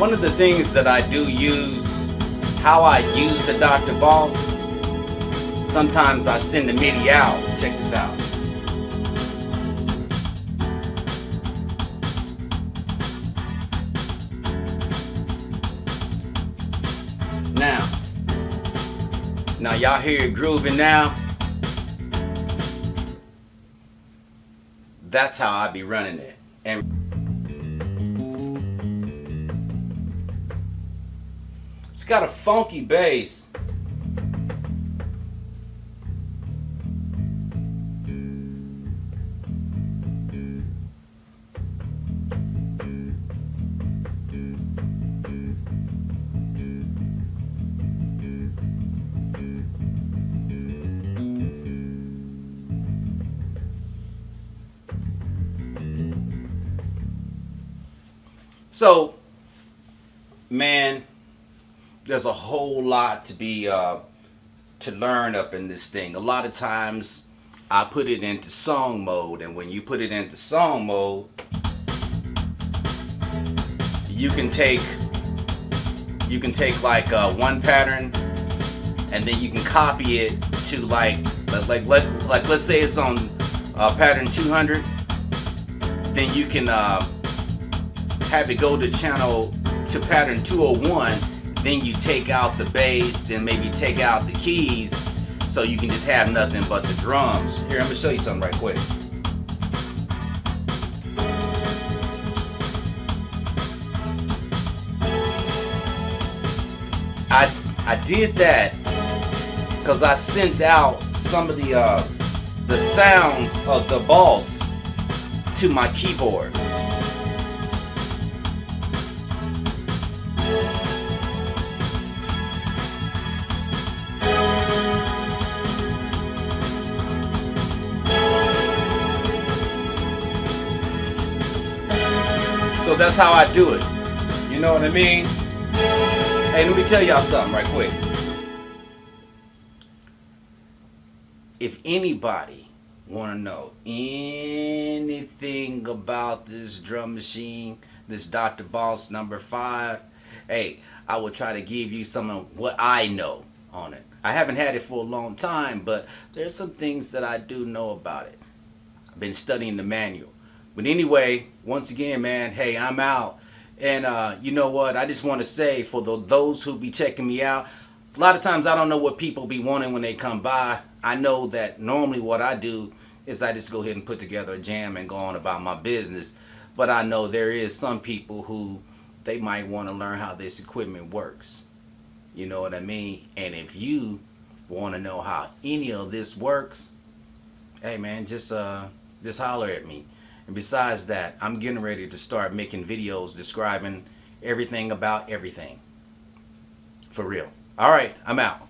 One of the things that I do use, how I use the Dr. Boss, sometimes I send the MIDI out. Check this out. Now, now y'all hear it grooving now? That's how I be running it. And got a funky bass. So, man, there's a whole lot to be uh, to learn up in this thing. A lot of times, I put it into song mode, and when you put it into song mode, you can take you can take like uh, one pattern, and then you can copy it to like like like like let's say it's on uh, pattern 200, then you can. Uh, have it go to channel to pattern 201 then you take out the bass then maybe take out the keys so you can just have nothing but the drums. Here I'm gonna show you something right quick. I I did that because I sent out some of the uh, the sounds of the boss to my keyboard So that's how I do it. You know what I mean? Hey, let me tell y'all something right quick. If anybody want to know anything about this drum machine, this Dr. Boss number five, hey, I will try to give you some of what I know on it. I haven't had it for a long time, but there's some things that I do know about it. I've been studying the manual. But anyway, once again, man, hey, I'm out. And uh, you know what? I just want to say for the, those who be checking me out, a lot of times I don't know what people be wanting when they come by. I know that normally what I do is I just go ahead and put together a jam and go on about my business. But I know there is some people who they might want to learn how this equipment works. You know what I mean? And if you want to know how any of this works, hey man, just uh, just holler at me. And besides that, I'm getting ready to start making videos describing everything about everything. For real. All right, I'm out.